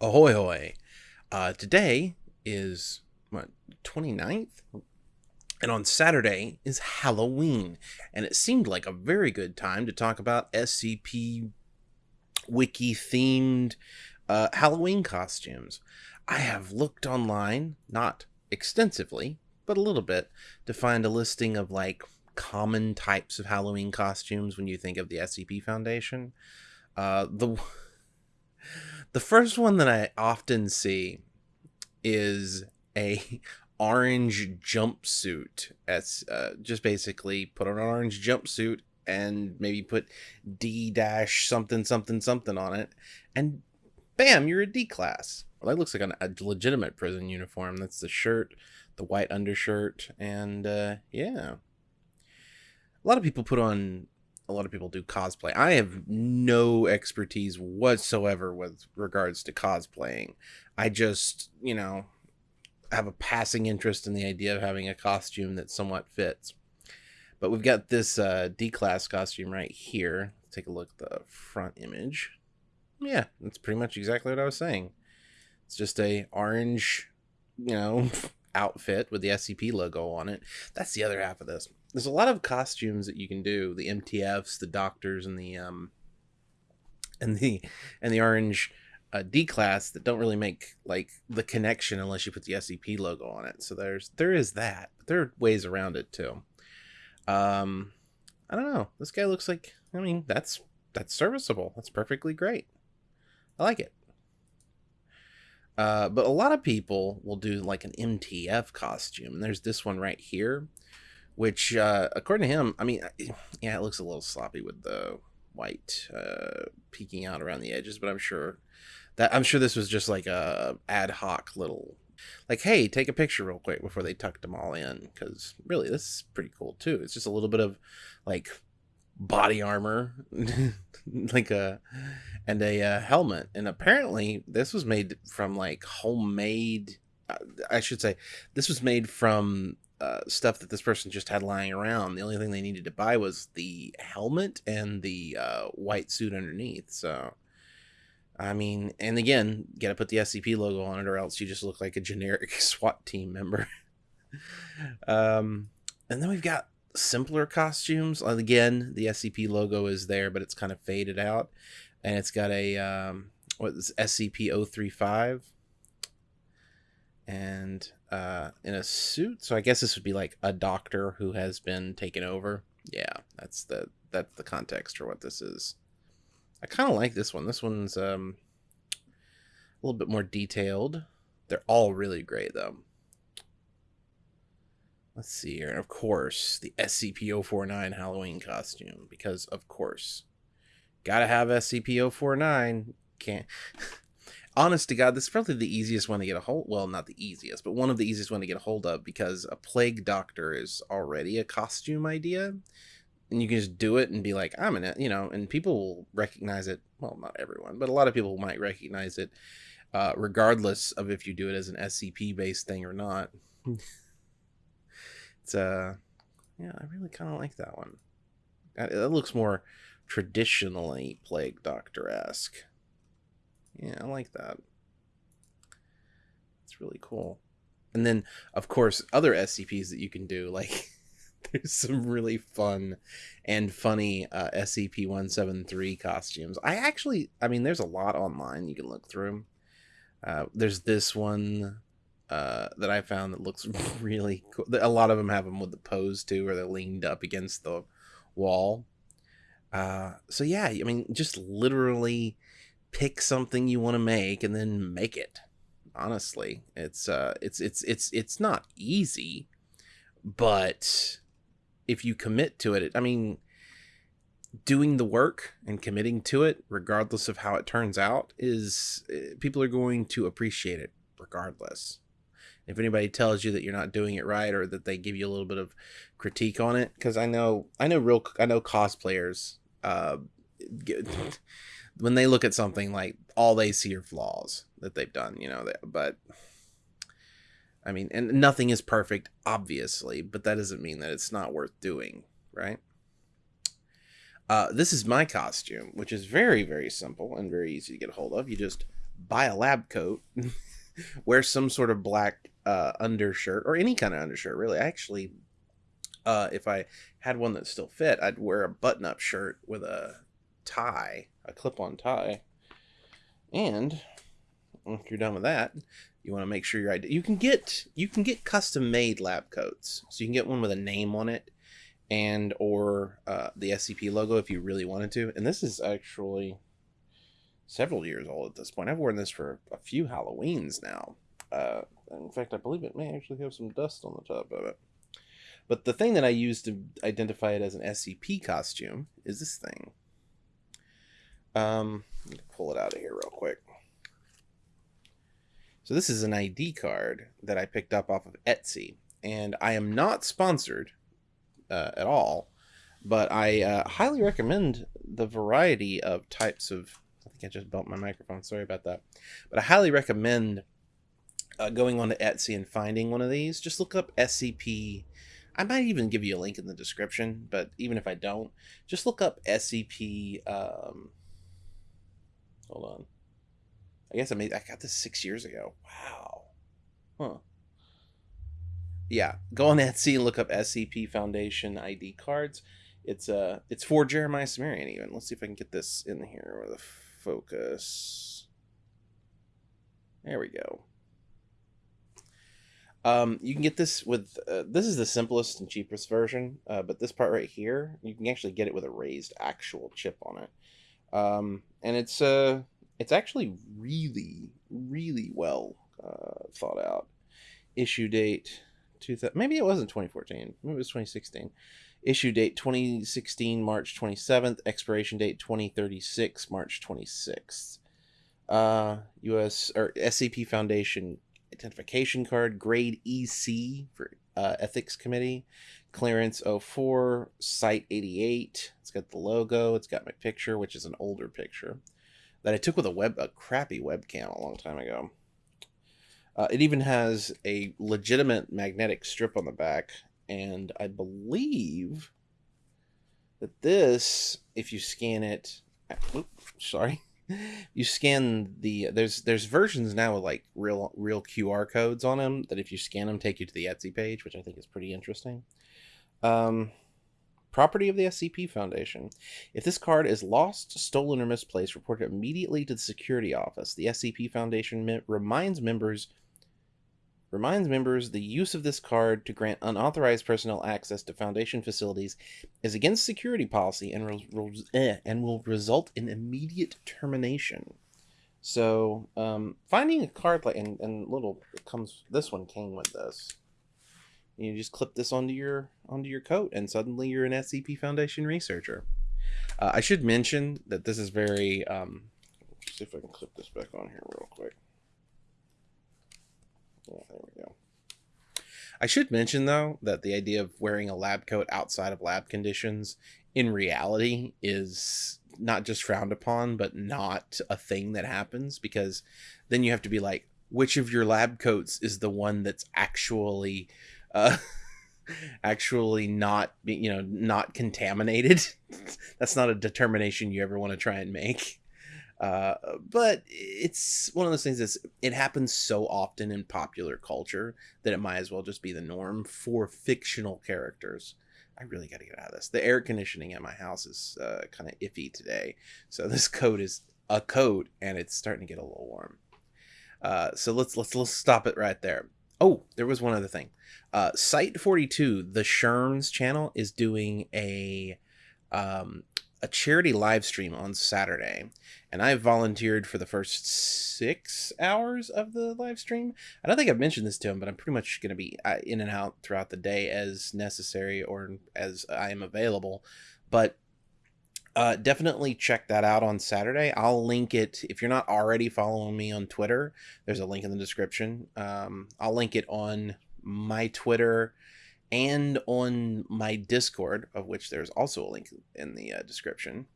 Ahoy hoy. Uh, today is what 29th? And on Saturday is Halloween. And it seemed like a very good time to talk about SCP wiki themed uh, Halloween costumes. I have looked online, not extensively, but a little bit, to find a listing of like common types of Halloween costumes when you think of the SCP Foundation. Uh, the the first one that I often see is a orange jumpsuit. As uh, just basically put on an orange jumpsuit and maybe put D dash something something something on it, and bam, you're a D class. Well, that looks like an, a legitimate prison uniform. That's the shirt, the white undershirt, and uh, yeah. A lot of people put on a lot of people do cosplay. I have no expertise whatsoever with regards to cosplaying. I just, you know, have a passing interest in the idea of having a costume that somewhat fits. But we've got this uh, D-class costume right here. Let's take a look at the front image. Yeah, that's pretty much exactly what I was saying. It's just a orange, you know, outfit with the SCP logo on it. That's the other half of this there's a lot of costumes that you can do the mtfs the doctors and the um and the and the orange uh, d class that don't really make like the connection unless you put the scp logo on it. So there's there is that but there are ways around it too. Um i don't know. This guy looks like i mean that's that's serviceable. That's perfectly great. I like it. Uh, but a lot of people will do like an MTF costume. There's this one right here which uh, according to him, I mean, yeah, it looks a little sloppy with the white uh, peeking out around the edges, but I'm sure that I'm sure this was just like a ad hoc little like hey take a picture real quick before they tucked them all in because really this is pretty cool too. It's just a little bit of like body armor like a and a uh, helmet. And apparently this was made from like homemade uh, i should say this was made from uh, stuff that this person just had lying around. The only thing they needed to buy was the helmet and the uh, white suit underneath. So, I mean, and again, got to put the SCP logo on it, or else you just look like a generic SWAT team member. um, and then we've got simpler costumes. Again, the SCP logo is there, but it's kind of faded out, and it's got a um, what is SCP 035 and uh, in a suit. So I guess this would be like a doctor who has been taken over. Yeah, that's the that's the context for what this is. I kind of like this one. This one's um, a little bit more detailed. They're all really great though. Let's see here. And of course, the SCP-049 Halloween costume because of course, gotta have SCP-049. Can't honest to God, this is probably the easiest one to get a hold. Well, not the easiest, but one of the easiest one to get a hold of because a plague doctor is already a costume idea, and you can just do it and be like, I'm in it, you know, and people will recognize it. Well, not everyone, but a lot of people might recognize it, uh, regardless of if you do it as an SCP based thing or not. it's uh, yeah, I really kind of like that one. That looks more traditionally plague doctor esque. Yeah, I like that. It's really cool. And then, of course, other SCPs that you can do, like there's some really fun and funny uh, SCP-173 costumes. I actually, I mean, there's a lot online you can look through. Uh, there's this one uh, that I found that looks really cool. A lot of them have them with the pose too, where they're leaned up against the wall. Uh, so yeah, I mean, just literally pick something you want to make and then make it. Honestly it's uh it's it's it's it's not easy but if you commit to it i mean doing the work and committing to it regardless of how it turns out is eh, people are going to appreciate it regardless. If anybody tells you that you're not doing it right or that they give you a little bit of critique on it because i know i know real i know cosplayers uh get, when they look at something like all they see are flaws that they've done you know but i mean and nothing is perfect obviously but that doesn't mean that it's not worth doing right uh, this is my costume which is very very simple and very easy to get a hold of you just buy a lab coat, wear some sort of black uh, undershirt or any kind of undershirt. Really, actually, uh, if I had one that still fit, I'd wear a button-up shirt with a tie, a clip-on tie. And if you're done with that, you want to make sure your ID. You can get you can get custom-made lab coats, so you can get one with a name on it and or uh, the SCP logo if you really wanted to. And this is actually several years old at this point. I've worn this for a few Halloweens now. Uh, in fact, I believe it may actually have some dust on the top of it. But the thing that I use to identify it as an SCP costume is this thing. Um, let me pull it out of here real quick. So this is an ID card that I picked up off of Etsy, and I am not sponsored uh, at all, but I uh, highly recommend the variety of types of. I think I just bumped my microphone. Sorry about that, but I highly recommend uh, going on to Etsy and finding one of these. Just look up SCP. I might even give you a link in the description, but even if I don't, just look up SCP. Um, hold on. I guess I made. I got this six years ago. Wow. Huh yeah, go on Etsy and look up SCP Foundation ID cards. It's uh it's for Jeremiah Sumerian even. Let's see if I can get this in here with a focus. There we go. Um, you can get this with uh, this is the simplest and cheapest version, uh, but this part right here, you can actually get it with a raised actual chip on it, um, and it's uh it's actually really really well uh, thought out. Issue date two maybe it wasn't 2014 maybe it was 2016 issue date 2016 march 27th expiration date 2036 march 26th uh us or scp foundation identification card grade ec for uh, ethics committee. Clearance 04 site 88 it's got the logo. It's got my picture which is an older picture that i took with a web a crappy webcam a long time ago. Uh, it even has a legitimate magnetic strip on the back, and I believe that this, if you scan it, oops, sorry, you scan the there's there's versions now with like real real QR codes on them that if you scan them take you to the Etsy page, which I think is pretty interesting. Um, property of the SCP Foundation. If this card is lost, stolen, or misplaced, report it immediately to the security office. The SCP Foundation reminds members reminds members the use of this card to grant unauthorized personnel access to Foundation facilities is against security policy and, re- eh, and will result in immediate termination. So, um, finding a card like and, and little comes this one came with this. You just clip this onto your onto your coat, and suddenly you're an SCP Foundation researcher. Uh, I should mention that this is very. Um, see if I can clip this back on here real quick. There we go. I should mention though that the idea of wearing a lab coat outside of lab conditions in reality is not just frowned upon, but not a thing that happens because then you have to be like, which of your lab coats is the one that's actually, uh, actually not, you know, not contaminated? that's not a determination you ever want to try and make. Uh, but it's one of those things that's it happens so often in popular culture that it might as well just be the norm for fictional characters. I really got to get out of this. The air conditioning at my house is uh, kind of iffy today, so this coat is a coat, and it's starting to get a little warm. Uh, so let's let's let's stop it right there. Oh, there was one other thing. Uh, Site 42, the Sherms channel, is doing a um, a charity live stream on Saturday, and I volunteered for the first six hours of the live stream. I don't think I've mentioned this to him, but I'm pretty much going to be uh, in and out throughout the day as necessary or as I am available. But uh, definitely check that out on Saturday. I'll link it if you're not already following me on Twitter. There's a link in the description. Um, I'll link it on my Twitter and on my Discord, of which there's also a link in the uh, description.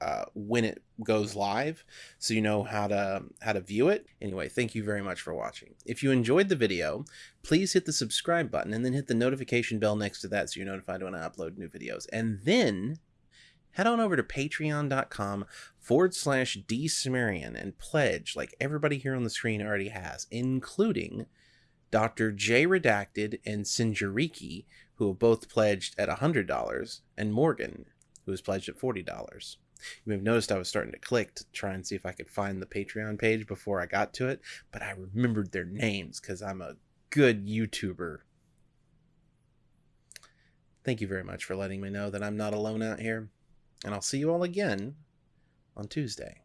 Uh, when it goes live so you know how to how to view it anyway thank you very much for watching if you enjoyed the video please hit the subscribe button and then hit the notification bell next to that so you're notified when i upload new videos and then head on over to patreon.com forward slash dsumerian and pledge like everybody here on the screen already has, including Dr. J Redacted and Sinjariki, who have both pledged at $100, and Morgan, who has pledged at $40. You may have noticed I was starting to click to try and see if I could find the Patreon page before I got to it, but I remembered their names because I'm a good YouTuber. Thank you very much for letting me know that I'm not alone out here, and I'll see you all again on Tuesday.